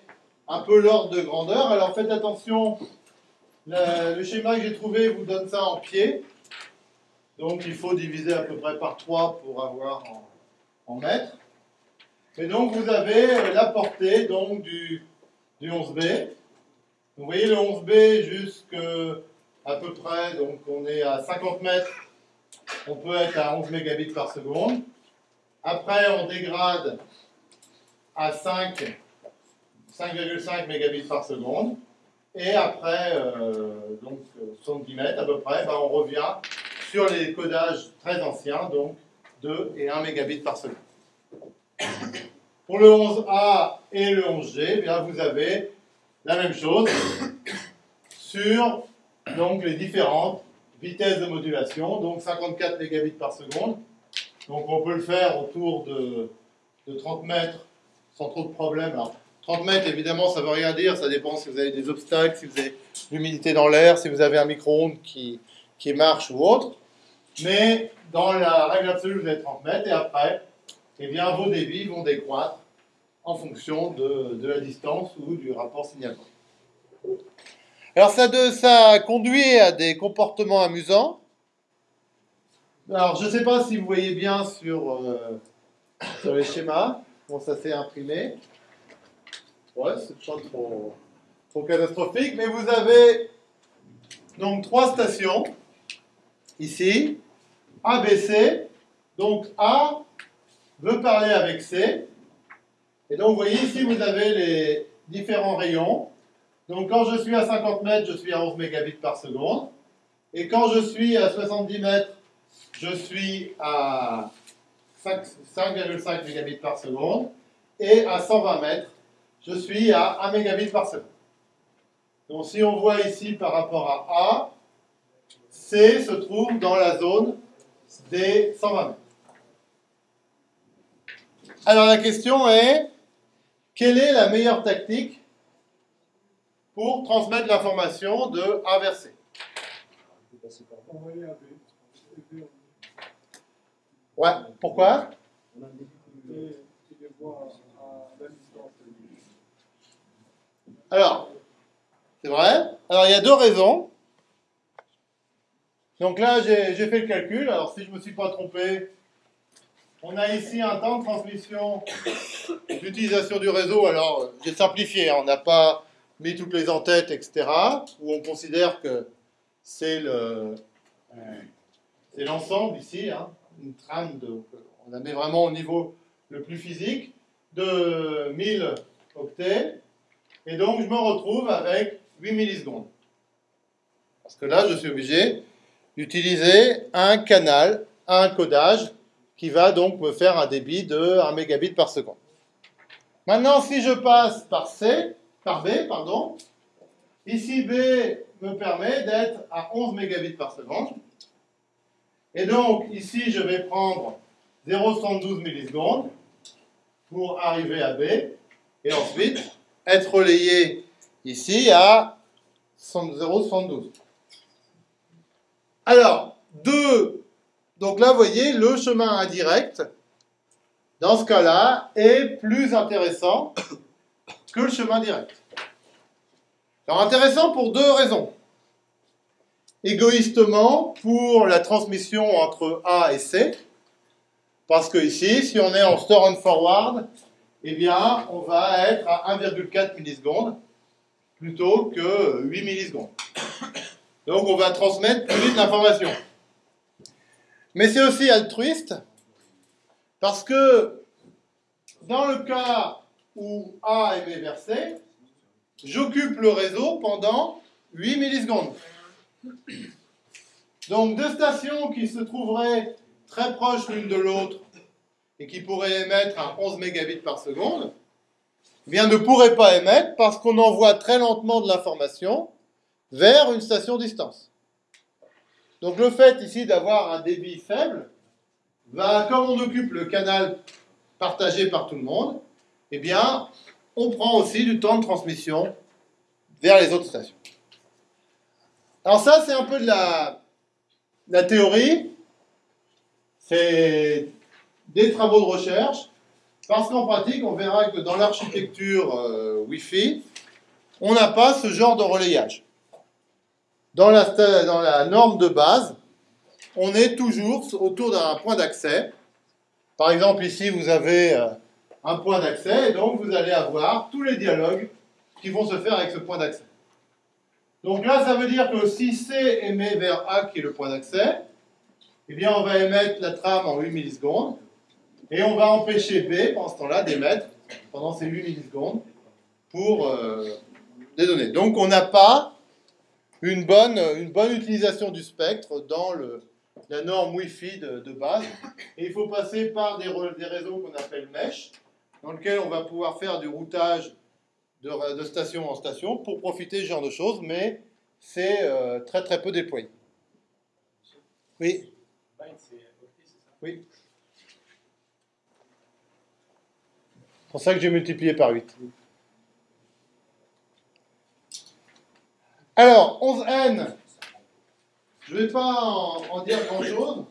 un peu l'ordre de grandeur. Alors faites attention, le, schéma que j'ai trouvé vous donne ça en pied. Donc il faut diviser à peu près par 3 pour avoir en, mètres. Et donc vous avez euh, la portée donc, du, du 11B. Vous voyez le 11B jusqu'à peu près, donc on est à 50 mètres, on peut être à 11 mégabits par seconde. Après on dégrade à 5, 5,5 mégabits par seconde. Et après, euh, donc 70 mètres à peu près, ben, on revient sur les codages très anciens, donc 2 et 1 mégabit par seconde. Pour le 11A et le 11G, eh bien vous avez la même chose sur donc, les différentes vitesses de modulation, donc 54 mégabits par seconde. Donc on peut le faire autour de, 30 mètres sans trop de problème. 30 mètres, évidemment, ça ne veut rien dire, ça dépend si vous avez des obstacles, si vous avez l'humidité dans l'air, si vous avez un micro-ondes qui, qui marche ou autre. Mais dans la règle absolue, vous avez 30 mètres, et après, eh bien, vos débits vont décroître en fonction de, de la distance ou du rapport signal. Alors ça, de, ça conduit à des comportements amusants. Alors je ne sais pas si vous voyez bien sur, euh, sur les schémas, comment ça s'est imprimé. Ouais, c'est pas trop, trop catastrophique, mais vous avez donc trois stations ici, A, B, C. Donc A veut parler avec C. Et donc vous voyez ici, vous avez les différents rayons. Donc quand je suis à 50 mètres, je suis à 11 mégabits par seconde. Et quand je suis à 70 mètres, je suis à 5,5 mégabits par seconde. Et à 120 mètres, je suis à 1 mégabit. Donc si on voit ici par rapport à A, C se trouve dans la zone des 120 mètres. Alors la question est, quelle est la meilleure tactique pour transmettre l'information de A vers C? Ouais, pourquoi? Alors, c'est vrai. Alors, il y a deux raisons. Donc là, j'ai fait le calcul. Alors, si je ne me suis pas trompé, on a ici un temps de transmission d'utilisation du réseau. Alors, j'ai simplifié. Hein. On n'a pas mis toutes les en-têtes, etc., où on considère que c'est le, c'est l'ensemble ici, hein, une trame, on la met vraiment au niveau le plus physique, de 1000 octets, et donc je me retrouve avec 8 millisecondes. Parce que là, je suis obligé d'utiliser un canal, un codage, qui va donc me faire un débit de 1 mégabit par seconde. Maintenant, si je passe par C, par B, pardon. Ici, B me permet d'être à 11 mégabits par seconde. Et donc, ici, je vais prendre 0,72 millisecondes pour arriver à B. Et ensuite, être relayé ici à 0,72. Alors, 2. Donc là, vous voyez, le chemin indirect, dans ce cas-là, est plus intéressant que le chemin direct. Alors intéressant pour deux raisons. Égoïstement, pour la transmission entre A et C, parce que ici, si on est en store and forward, eh bien, on va être à 1,4 millisecondes plutôt que 8 millisecondes. Donc, on va transmettre plus vite l'information. Mais c'est aussi altruiste, parce que dans le cas où A est B vers C, j'occupe le réseau pendant 8 millisecondes. Donc deux stations qui se trouveraient très proches l'une de l'autre et qui pourraient émettre à 11 mégabits par seconde, eh bien ne pourraient pas émettre parce qu'on envoie très lentement de l'information vers une station distance. Donc le fait ici d'avoir un débit faible va, comme on occupe le canal partagé par tout le monde, eh bien, on prend aussi du temps de transmission vers les autres stations. Alors ça, c'est un peu de la, la théorie, c'est des travaux de recherche, parce qu'en pratique, on verra que dans l'architecture euh, Wi-Fi, on n'a pas ce genre de relayage. Dans la, norme de base, on est toujours autour d'un point d'accès. Par exemple, ici, vous avez euh, un point d'accès, et donc vous allez avoir tous les dialogues qui vont se faire avec ce point d'accès. Donc là, ça veut dire que si C émet vers A, qui est le point d'accès, eh bien, on va émettre la trame en 8 millisecondes, et on va empêcher B, pendant ce temps-là, d'émettre pendant ces 8 millisecondes pour euh, des données. Donc, on n'a pas une bonne, une bonne utilisation du spectre dans le, la norme Wi-Fi de, de, base. Et il faut passer par des, des réseaux qu'on appelle mesh, dans lequel on va pouvoir faire du routage de, station en station pour profiter de ce genre de choses, mais c'est euh, très très peu déployé. Oui Oui. C'est pour ça que j'ai multiplié par 8. Alors, 11n, je ne vais pas en, dire grand-chose.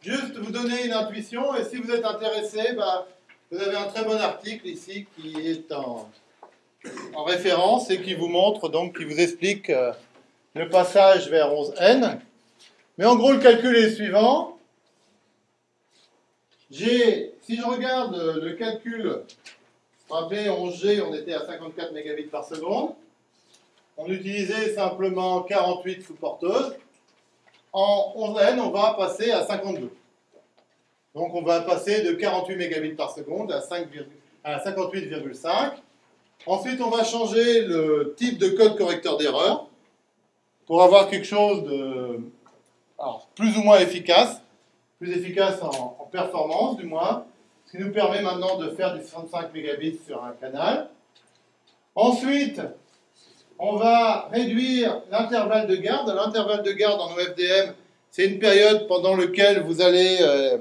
Juste vous donner une intuition, et si vous êtes intéressé, bah, vous avez un très bon article ici qui est en, en référence et qui vous montre, donc, qui vous explique euh, le passage vers 11n. Mais en gros, le calcul est le suivant. J'ai, si je regarde le calcul, rappelez, 11G, on était à 54 mégabits par seconde. On utilisait simplement 48 sous-porteuses. En 11N, on va passer à 52. Donc on va passer de 48 mégabits par seconde à, 58,5. Ensuite, on va changer le type de code correcteur d'erreur pour avoir quelque chose de plus ou moins efficace, plus efficace en, en, performance du moins, qui nous permet maintenant de faire du 65 mégabits sur un canal. Ensuite, on va réduire l'intervalle de garde. L'intervalle de garde en OFDM, c'est une période pendant laquelle vous euh,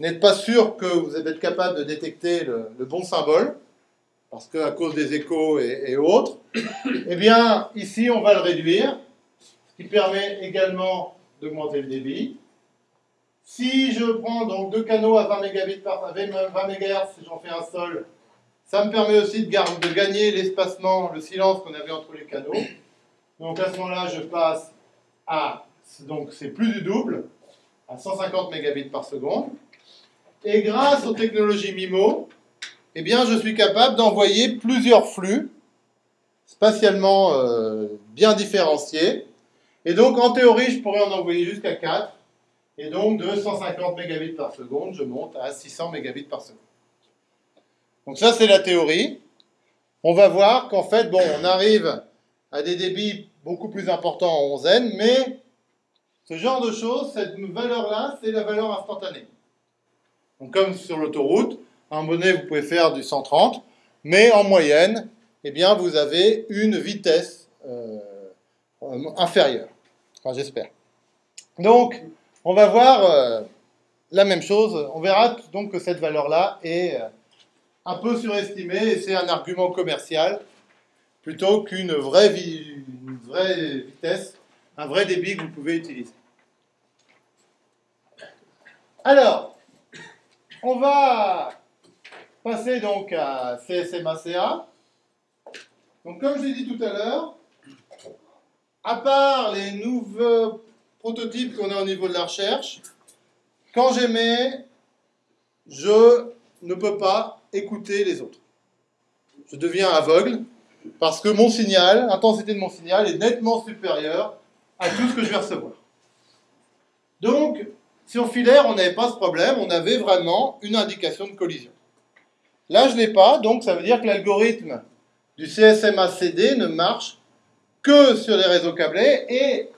n'être pas sûr que vous allez être capable de détecter le, bon symbole, parce qu'à cause des échos et, autres. Eh bien, ici, on va le réduire, ce qui permet également d'augmenter le débit. Si je prends donc deux canaux à 20 mégabits par 20 MHz, si j'en fais un seul, ça me permet aussi de, gagner l'espacement, le silence qu'on avait entre les canaux. Donc à ce moment-là, je passe à, donc c'est plus du double, à 150 mégabits par seconde. Et grâce aux technologies MIMO, eh bien, je suis capable d'envoyer plusieurs flux spatialement euh, bien différenciés. Et donc, en théorie, je pourrais en envoyer jusqu'à 4. Et donc, de 150 mégabits par seconde, je monte à 600 mégabits par seconde. Donc ça, c'est la théorie. On va voir qu'en fait, bon, on arrive à des débits beaucoup plus importants en onzaine, mais ce genre de choses, cette valeur-là, c'est la valeur instantanée. Donc comme sur l'autoroute, un bonnet, vous pouvez faire du 130, mais en moyenne, eh bien, vous avez une vitesse euh, inférieure. Enfin, j'espère. Donc, on va voir euh, la même chose. On verra donc que cette valeur-là est euh, un peu surestimé et c'est un argument commercial plutôt qu'une vraie, vitesse, un vrai débit que vous pouvez utiliser. Alors, on va passer donc à CSMACA. Donc comme je l'ai dit tout à l'heure, à part les nouveaux prototypes qu'on a au niveau de la recherche, quand j'émets, je ne peux pas écouter les autres. Je deviens aveugle parce que mon signal, l'intensité de mon signal est nettement supérieure à tout ce que je vais recevoir. Donc, sur filaire, on n'avait pas ce problème, on avait vraiment une indication de collision. Là, je ne l'ai pas, donc ça veut dire que l'algorithme du CSMA-CD ne marche que sur les réseaux câblés et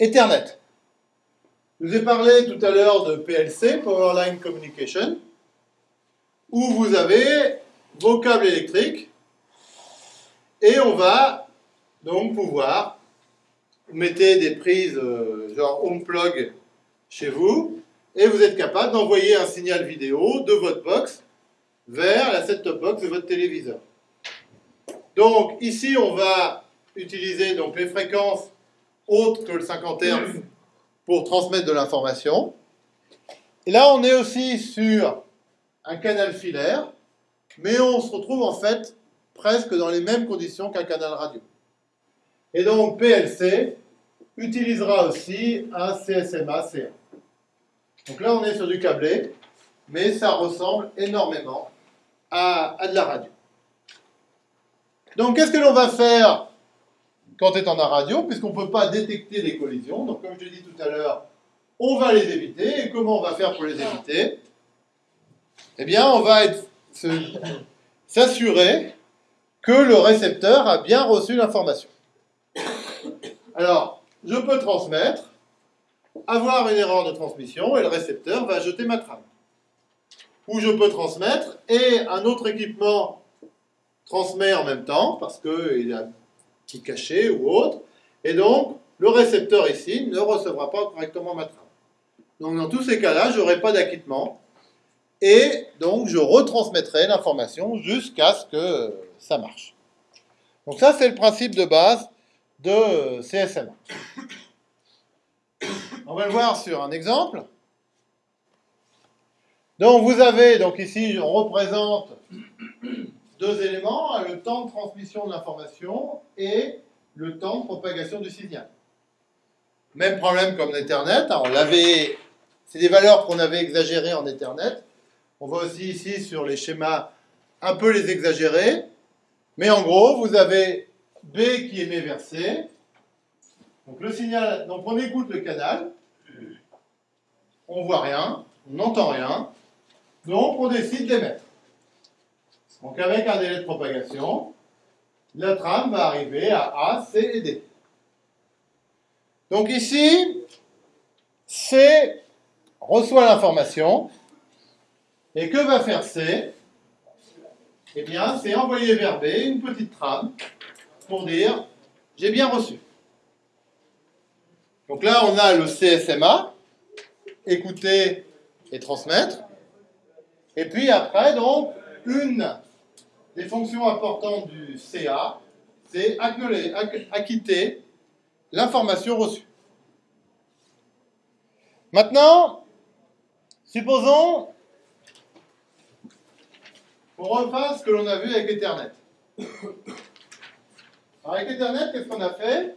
Ethernet. Je vous ai parlé tout à l'heure de PLC, Powerline Communication où vous avez vos câbles électriques et on va donc pouvoir mettre des prises euh, genre home plug chez vous et vous êtes capable d'envoyer un signal vidéo de votre box vers la set-top box de votre téléviseur. Donc ici on va utiliser donc les fréquences autres que le 50 Hz pour transmettre de l'information. Et là on est aussi sur un canal filaire, mais on se retrouve en fait presque dans les mêmes conditions qu'un canal radio. Et donc PLC utilisera aussi un CSMA CA. Donc là on est sur du câblé, mais ça ressemble énormément à, à de la radio. Donc qu'est-ce que l'on va faire quand est en radio, puisqu'on ne peut pas détecter les collisions. Donc comme je l'ai dit tout à l'heure, on va les éviter. Et comment on va faire pour les éviter? Eh bien, on va s'assurer que le récepteur a bien reçu l'information. Alors, je peux transmettre, avoir une erreur de transmission, et le récepteur va jeter ma trame. Ou je peux transmettre, et un autre équipement transmet en même temps, parce qu'il a caché ou autre, et donc le récepteur ici ne recevra pas correctement ma trame. Donc dans tous ces cas-là, je n'aurai pas d'acquittement, et donc je retransmettrai l'information jusqu'à ce que ça marche. Donc ça, c'est le principe de base de CSMA. On va le voir sur un exemple. Donc vous avez, donc ici on représente deux éléments, le temps de transmission de l'information et le temps de propagation du signal. Même problème comme l'Ethernet, on l'avait, c'est des valeurs qu'on avait exagérées en Ethernet. On voit aussi ici sur les schémas un peu les exagérer, mais en gros vous avez B qui émet vers C. Donc le signal, donc on écoute le canal, on voit rien, on n'entend rien, donc on décide d'émettre. Donc avec un délai de propagation, la trame va arriver à A, C et D. Donc ici, C reçoit l'information, et que va faire C? Eh bien, c'est envoyer vers B une petite trame pour dire j'ai bien reçu. Donc là, on a le CSMA, écouter et transmettre. Et puis après, donc, une des fonctions importantes du CA, c'est acquitter l'information reçue. Maintenant, supposons qu'on refasse ce que l'on a vu avec Ethernet. avec Ethernet, qu'est-ce qu'on a fait?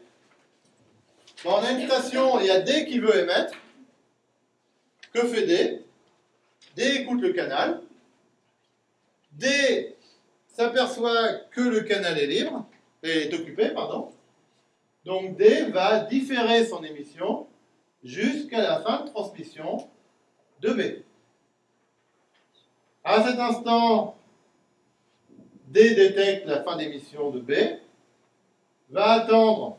On a une station, il y a D qui veut émettre. Que fait D? D écoute le canal. D s'aperçoit que le canal est libre, est occupé, pardon. Donc D va différer son émission jusqu'à la fin de transmission de B. À cet instant, D détecte la fin d'émission de B, va attendre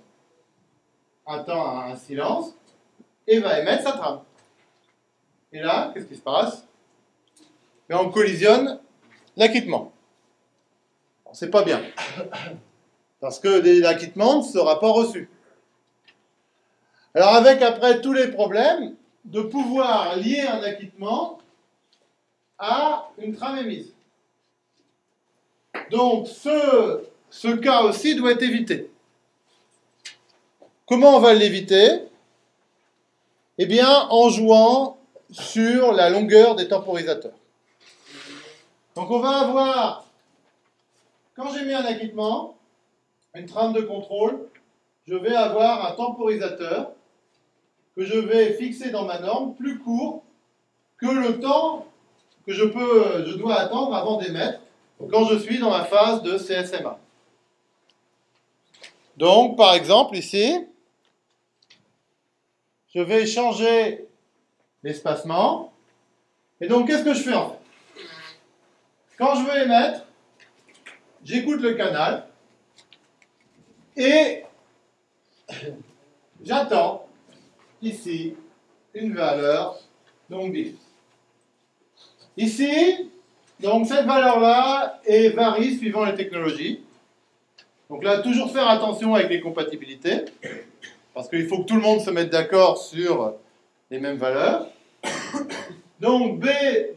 un temps, un silence, et va émettre sa trame. Et là, qu'est-ce qui se passe? Mais on collisionne l'acquittement. C'est pas bien. Parce que l'acquittement ne sera pas reçu. Alors avec après tous les problèmes, de pouvoir lier un acquittement à une trame émise. Donc ce, ce cas aussi doit être évité. Comment on va l'éviter? Eh bien en jouant sur la longueur des temporisateurs. Donc on va avoir, quand j'ai mis un acquittement, une trame de contrôle, je vais avoir un temporisateur que je vais fixer dans ma norme plus court que le temps que je, peux, je dois attendre avant d'émettre quand je suis dans ma phase de CSMA. Donc, par exemple, ici, je vais changer l'espacement. Et donc, qu'est-ce que je fais en fait? Quand je veux émettre, j'écoute le canal et j'attends ici une valeur donc 10. Ici, donc cette valeur-là varie suivant les technologies. Donc là, toujours faire attention avec les compatibilités, parce qu'il faut que tout le monde se mette d'accord sur les mêmes valeurs. Donc B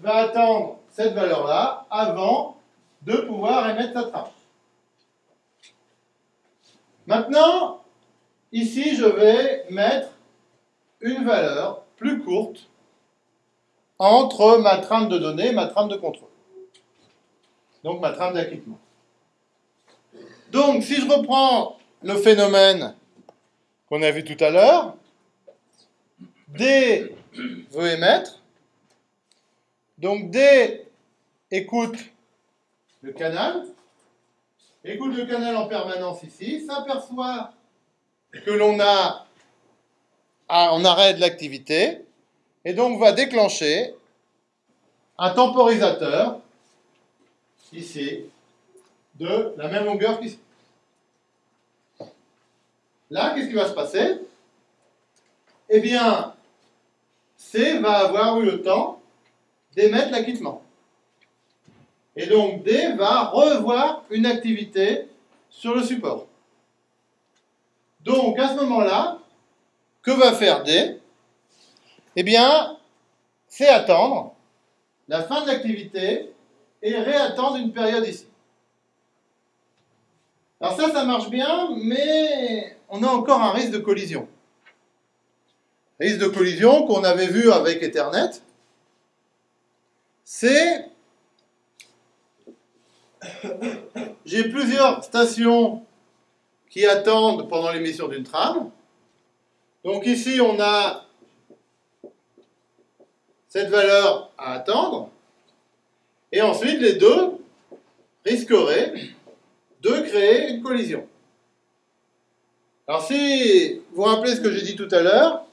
va attendre cette valeur-là avant de pouvoir émettre sa trame. Maintenant, ici, je vais mettre une valeur plus courte entre ma trame de données et ma trame de contrôle. Donc ma trame d'acquittement. Donc si je reprends le phénomène qu'on a vu tout à l'heure, D veut émettre. Donc D écoute le canal, écoute le canal en permanence ici, s'aperçoit que l'on a un arrêt de l'activité, et donc va déclencher un temporisateur, ici, de la même longueur qu'ici. Là, qu'est-ce qui va se passer? Eh bien, C va avoir eu le temps d'émettre l'acquittement. Et donc D va revoir une activité sur le support. Donc à ce moment-là, que va faire D? Eh bien, c'est attendre la fin de l'activité et réattendre une période ici. Alors ça, ça marche bien, mais on a encore un risque de collision. Risque de collision qu'on avait vu avec Ethernet, c'est j'ai plusieurs stations qui attendent pendant l'émission d'une trame. Donc ici, on a cette valeur à attendre. Et ensuite, les deux risqueraient de créer une collision. Alors si vous vous rappelez ce que j'ai dit tout à l'heure,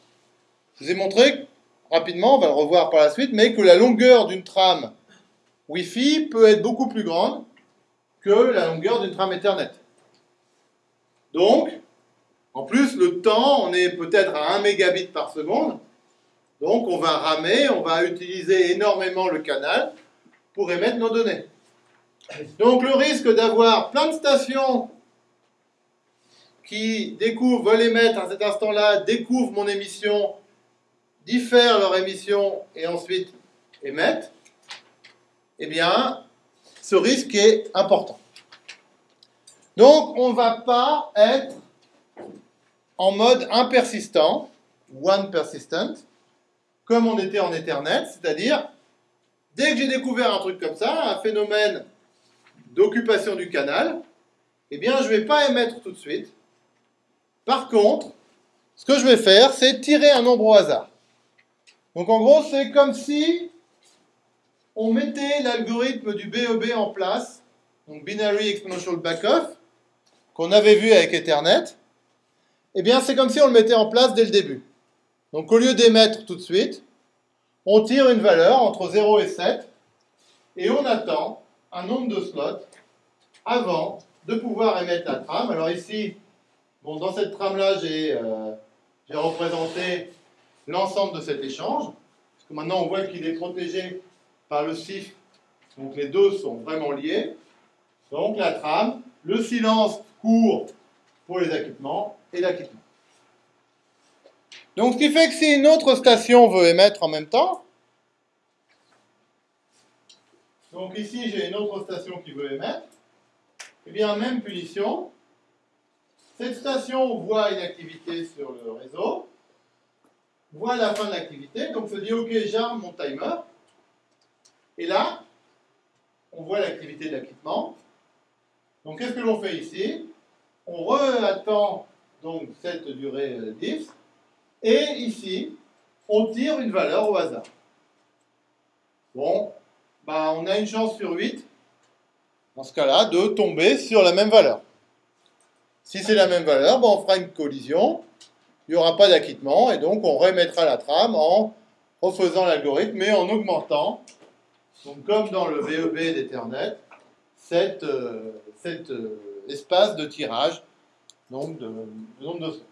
je vous ai montré rapidement, on va le revoir par la suite, mais que la longueur d'une trame Wi-Fi peut être beaucoup plus grande que la longueur d'une trame Ethernet. Donc, en plus, le temps, on est peut-être à 1 mégabit par seconde. Donc, on va ramer, on va utiliser énormément le canal pour émettre nos données. Donc, le risque d'avoir plein de stations qui découvrent, veulent émettre à cet instant-là, découvrent mon émission, diffèrent leur émission et ensuite émettent, eh bien, ce risque est important. Donc, on ne va pas être en mode impersistant, one persistent, comme on était en Ethernet, c'est-à-dire, dès que j'ai découvert un truc comme ça, un phénomène d'occupation du canal, eh bien, je ne vais pas émettre tout de suite. Par contre, ce que je vais faire, c'est tirer un nombre au hasard. Donc, en gros, c'est comme si on mettait l'algorithme du BEB en place, donc Binary Exponential Backoff, qu'on avait vu avec Ethernet, eh bien c'est comme si on le mettait en place dès le début. Donc au lieu d'émettre tout de suite, on tire une valeur entre 0 et 7, et on attend un nombre de slots avant de pouvoir émettre la trame. Alors ici, bon, dans cette trame-là, j'ai euh, représenté l'ensemble de cet échange, parce que maintenant on voit qu'il est protégé par le CIF, donc les deux sont vraiment liés. Donc la trame, le silence court pour les équipements et l'acquittement. Donc ce qui fait que si une autre station veut émettre en même temps, donc ici j'ai une autre station qui veut émettre, eh bien même punition, cette station voit une activité sur le réseau, voit la fin de l'activité, donc se dit ok j'arme mon timer, et là, on voit l'activité de l'acquittement. Donc, qu'est-ce que l'on fait ici? On re-attend donc cette durée 10. Euh, et ici, on tire une valeur au hasard. Bon, bah, on a une chance sur 8, dans ce cas-là, de tomber sur la même valeur. Si c'est la même valeur, bah, on fera une collision, il n'y aura pas d'acquittement, et donc on remettra la trame en refaisant l'algorithme, mais en augmentant donc, comme dans le VEB d'Ethernet, cet, euh, euh, espace de tirage donc de, nombre de slots.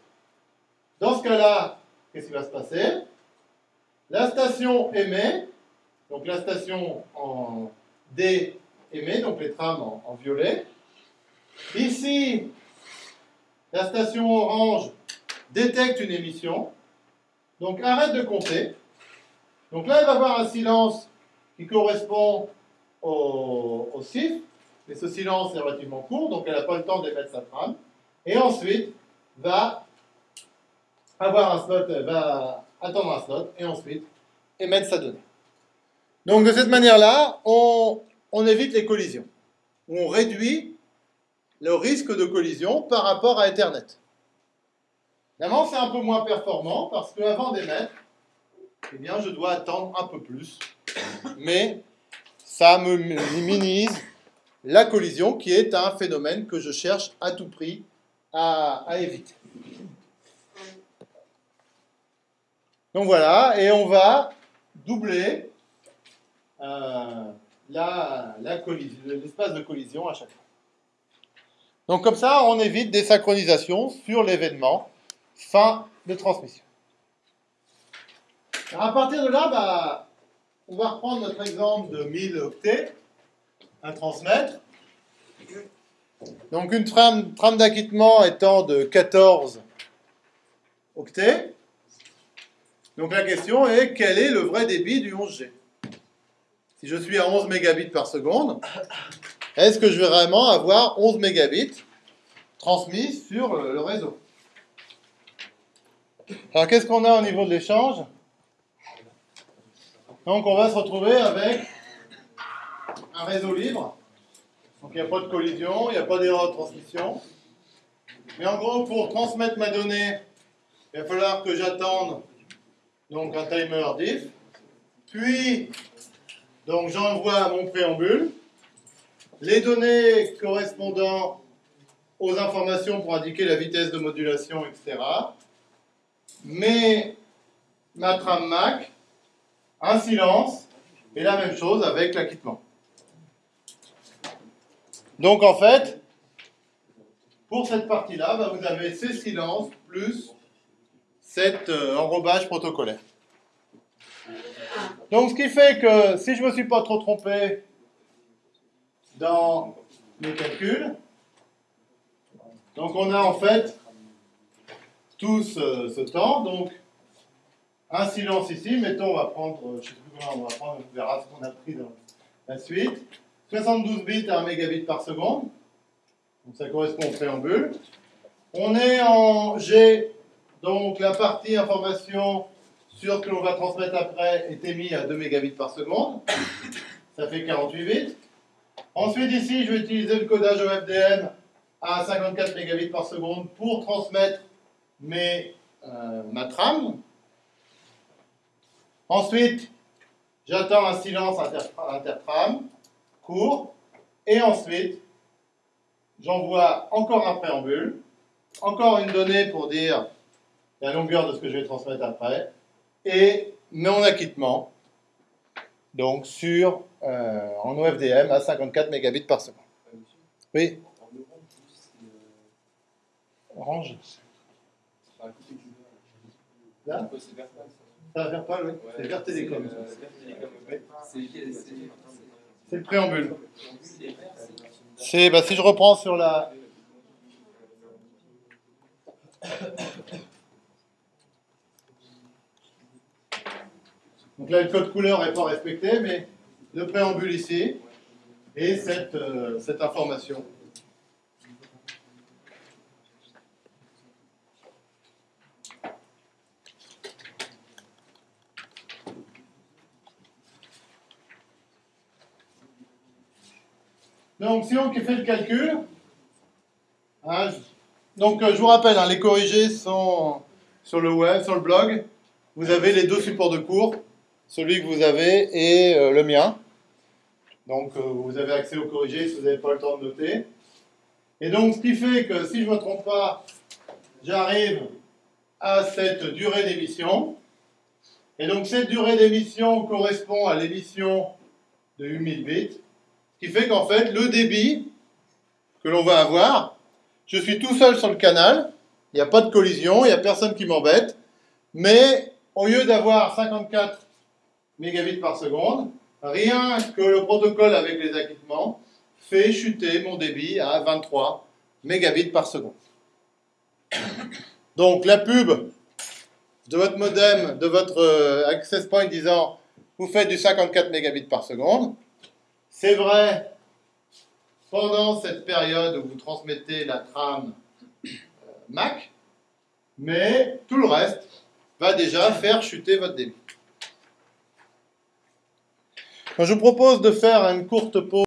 Dans ce cas-là, qu'est-ce qui va se passer? La station émet, donc la station en D émet, donc les trames en, en violet. Ici, la station orange détecte une émission, donc arrête de compter. Donc là, il va avoir un silence correspond au, au CIF, mais ce silence est relativement court, donc elle n'a pas le temps d'émettre sa trame, et ensuite va avoir un slot, va attendre un slot, et ensuite émettre sa donnée. Donc de cette manière-là, on évite les collisions. On réduit le risque de collision par rapport à Ethernet. Évidemment, c'est un peu moins performant parce qu'avant d'émettre, eh bien, je dois attendre un peu plus mais ça me minimise la collision qui est un phénomène que je cherche à tout prix à, éviter. Donc voilà, et on va doubler euh, l'espace de collision à chaque fois. Donc comme ça, on évite des synchronisations sur l'événement fin de transmission. Alors à partir de là, bah, on va reprendre notre exemple de 1000 octets. à transmettre. Donc une trame, trame d'acquittement étant de 14 octets. Donc la question est quel est le vrai débit du 11G Si je suis à 11 mégabits par seconde, est-ce que je vais vraiment avoir 11 mégabits transmis sur le réseau? Alors qu'est-ce qu'on a au niveau de l'échange? Donc on va se retrouver avec un réseau libre. Donc il n'y a pas de collision, il n'y a pas d'erreur de transmission. Mais en gros, pour transmettre ma donnée, il va falloir que j'attende donc un timer diff. Puis, donc j'envoie mon préambule. Les données correspondant aux informations pour indiquer la vitesse de modulation, etc. Mais ma trame MAC, un silence, et la même chose avec l'acquittement. Donc en fait, pour cette partie-là, bah, vous avez ces silences plus cet euh, enrobage protocolaire. Donc ce qui fait que si je ne me suis pas trop trompé dans mes calculs, donc on a en fait tout ce, temps, donc un silence ici, mettons on va prendre, je ne sais plus comment on va prendre, on verra ce qu'on a pris dans la suite, 72 bits à 1 mégabit par seconde, donc ça correspond au préambule. On est en G donc la partie information sur que l'on va transmettre après est émise à 2 mégabits par seconde. Ça fait 48 bits. Ensuite ici, je vais utiliser le codage OFDM à 54 mégabits par seconde pour transmettre mes, euh, ma trame. Ensuite, j'attends un silence intertrame court. Et ensuite, j'envoie encore un préambule, encore une donnée pour dire la longueur de ce que je vais transmettre après, et mon acquittement, donc sur, euh, en OFDM à 54 mégabits par seconde. Oui Orange Là? Oui. C'est vers Télécom. C'est le préambule. C'est, bah, si je reprends sur la, Donc là, le code couleur n'est pas respecté, mais le préambule ici et cette, euh, cette information. Donc, si on fait le calcul, hein, donc euh, je vous rappelle, hein, les corrigés sont sur le web, sur le blog. Vous avez les deux supports de cours celui que vous avez et euh, le mien. Donc euh, vous avez accès au corrigé si vous n'avez pas le temps de noter. Et donc ce qui fait que si je ne me trompe pas, j'arrive à cette durée d'émission. Et donc cette durée d'émission correspond à l'émission de 8000 bits. Qui fait qu'en fait le débit que l'on va avoir, je suis tout seul sur le canal, il n'y a pas de collision, il n'y a personne qui m'embête, mais au lieu d'avoir 54 mégabits par seconde, rien que le protocole avec les acquittements fait chuter mon débit à 23 mégabits par seconde. Donc la pub de votre modem, de votre euh, access point disant vous faites du 54 mégabits par seconde, c'est vrai pendant cette période où vous transmettez la trame euh, MAC, mais tout le reste va déjà faire chuter votre débit. Je vous propose de faire une courte pause.